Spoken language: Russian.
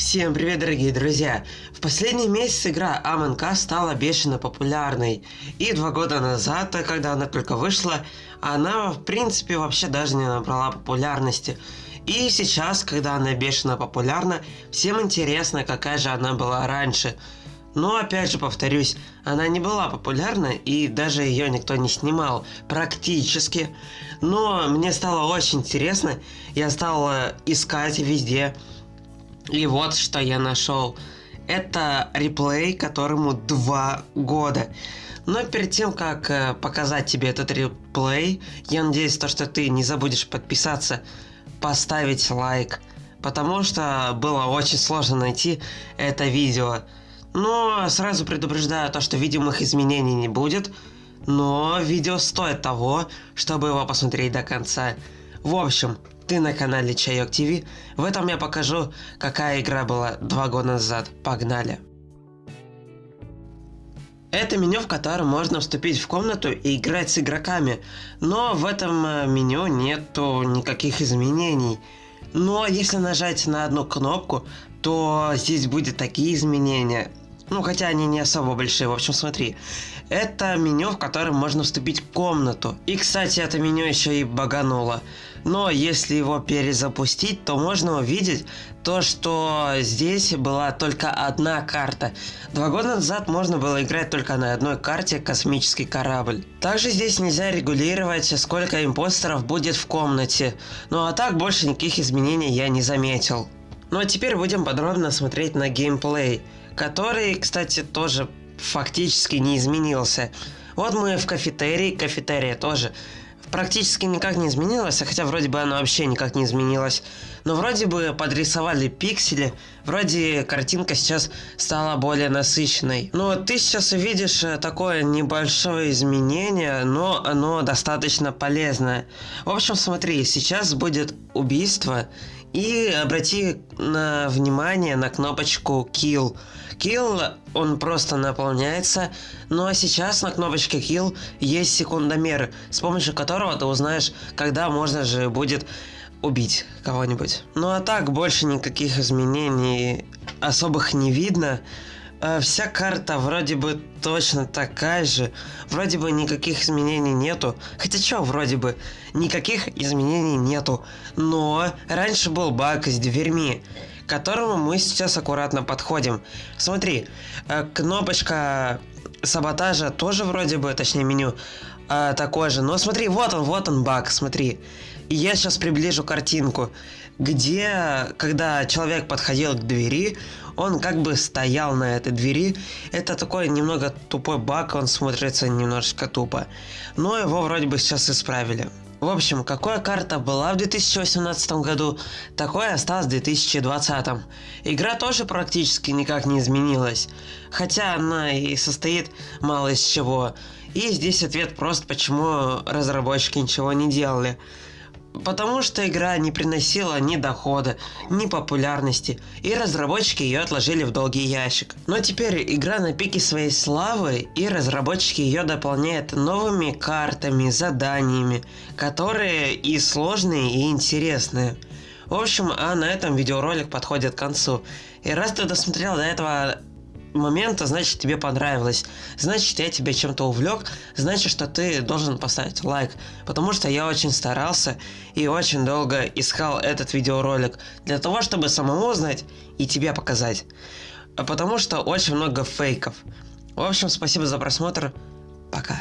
Всем привет, дорогие друзья! В последний месяц игра Among Us стала бешено популярной. И два года назад, когда она только вышла, она в принципе вообще даже не набрала популярности. И сейчас, когда она бешено популярна, всем интересно, какая же она была раньше. Но опять же повторюсь, она не была популярна и даже ее никто не снимал, практически. Но мне стало очень интересно, я стал искать везде, и вот что я нашел. Это реплей, которому 2 года. Но перед тем, как э, показать тебе этот реплей, я надеюсь, то, что ты не забудешь подписаться, поставить лайк. Потому что было очень сложно найти это видео. Но сразу предупреждаю то, что видимых изменений не будет. Но видео стоит того, чтобы его посмотреть до конца. В общем, ты на канале Чайок ТВ. В этом я покажу, какая игра была два года назад. Погнали! Это меню, в котором можно вступить в комнату и играть с игроками, но в этом э, меню нету никаких изменений. Но если нажать на одну кнопку, то здесь будет такие изменения. Ну, хотя они не особо большие. В общем, смотри. Это меню, в котором можно вступить в комнату. И, кстати, это меню еще и багануло. Но если его перезапустить, то можно увидеть то, что здесь была только одна карта. Два года назад можно было играть только на одной карте «Космический корабль». Также здесь нельзя регулировать, сколько импостеров будет в комнате. Ну а так больше никаких изменений я не заметил. Ну а теперь будем подробно смотреть на геймплей который, кстати, тоже фактически не изменился. Вот мы в кафетерии, кафетерия тоже практически никак не изменилась, хотя вроде бы она вообще никак не изменилась. Но вроде бы подрисовали пиксели, вроде картинка сейчас стала более насыщенной. Но ты сейчас увидишь э, такое небольшое изменение, но оно достаточно полезное. В общем, смотри, сейчас будет убийство, и обрати на внимание на кнопочку Kill. Kill, он просто наполняется, ну а сейчас на кнопочке Kill есть секундомер, с помощью которого ты узнаешь, когда можно же будет убить кого-нибудь. Ну а так, больше никаких изменений особых не видно. Э, вся карта вроде бы точно такая же, вроде бы никаких изменений нету, хотя чё вроде бы, никаких изменений нету, но раньше был баг с дверьми, к которому мы сейчас аккуратно подходим. Смотри, э, кнопочка саботажа тоже вроде бы, точнее меню, э, такой же, но смотри, вот он, вот он баг, смотри. И я сейчас приближу картинку, где, когда человек подходил к двери, он как бы стоял на этой двери. Это такой немного тупой баг, он смотрится немножечко тупо. Но его вроде бы сейчас исправили. В общем, какая карта была в 2018 году, такой осталась в 2020. Игра тоже практически никак не изменилась, хотя она и состоит мало из чего. И здесь ответ просто, почему разработчики ничего не делали. Потому что игра не приносила ни дохода, ни популярности, и разработчики ее отложили в долгий ящик. Но теперь игра на пике своей славы, и разработчики ее дополняют новыми картами, заданиями, которые и сложные, и интересные. В общем, а на этом видеоролик подходит к концу. И раз ты досмотрел до этого момента, значит тебе понравилось. Значит я тебя чем-то увлек, значит что ты должен поставить лайк. Потому что я очень старался и очень долго искал этот видеоролик для того, чтобы самому узнать и тебе показать. Потому что очень много фейков. В общем, спасибо за просмотр. Пока.